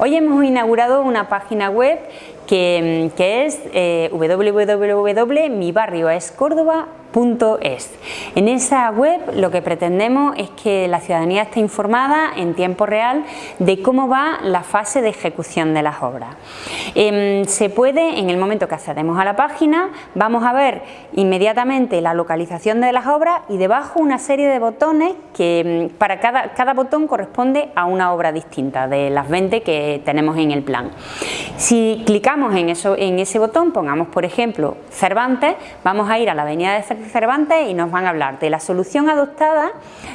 Hoy hemos inaugurado una página web que, es eh, www.mibarrioescórdoba.es. En esa web lo que pretendemos es que la ciudadanía esté informada en tiempo real de cómo va la fase de ejecución de las obras. Em, se puede, en el momento que accedemos a la página, vamos a ver inmediatamente la localización de las obras y debajo una serie de botones que em, para cada, cada botón corresponde a una obra distinta de las 20 que tenemos en el plan. Si clicamos en, eso, en ese botón, pongamos por ejemplo Cervantes, vamos a ir a la avenida de Cervantes y nos van a hablar de la solución adoptada,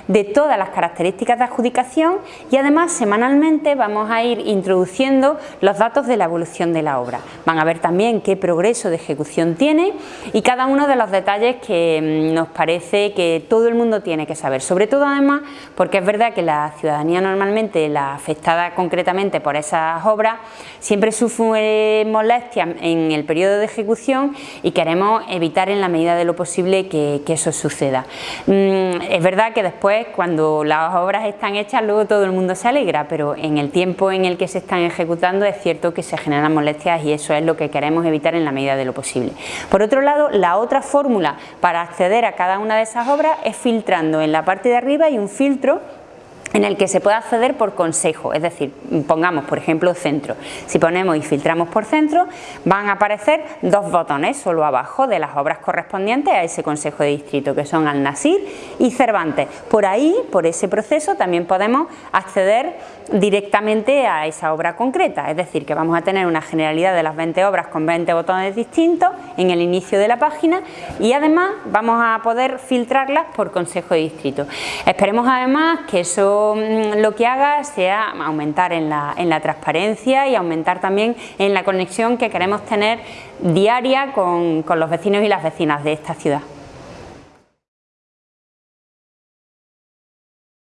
de todas las características de adjudicación y además semanalmente vamos a ir introduciendo los datos de la evolución de la obra. Van a ver también qué progreso de ejecución tiene y cada uno de los detalles que mm, nos parece que todo el mundo tiene que saber, sobre todo además porque es verdad que la ciudadanía normalmente, la afectada concretamente por esas obras, siempre sufre molestias en el periodo de ejecución y queremos evitar en la medida de lo posible que, eso suceda. Mm, es verdad que después cuando las obras están hechas luego todo el mundo se alegra, pero en el tiempo en el que se están ejecutando es cierto que se generan molestias y eso es lo que queremos evitar en la medida de lo posible. Por otro lado, la otra fórmula para acceder a cada una de esas obras es filtrando en la parte de arriba hay un filtro en el que se puede acceder por consejo, es decir, pongamos por ejemplo centro. Si ponemos y filtramos por centro, van a aparecer dos botones solo abajo de las obras correspondientes a ese consejo de distrito, que son Al-Nasir y Cervantes. Por ahí, por ese proceso, también podemos acceder directamente a esa obra concreta, es decir, que vamos a tener una generalidad de las 20 obras con 20 botones distintos en el inicio de la página y además vamos a poder filtrarlas por consejo de distrito. Esperemos además que eso Mm, lo que haga sea aumentar en la, en la transparencia y aumentar también en la conexión que queremos tener diaria con los vecinos y las vecinas de esta ciudad.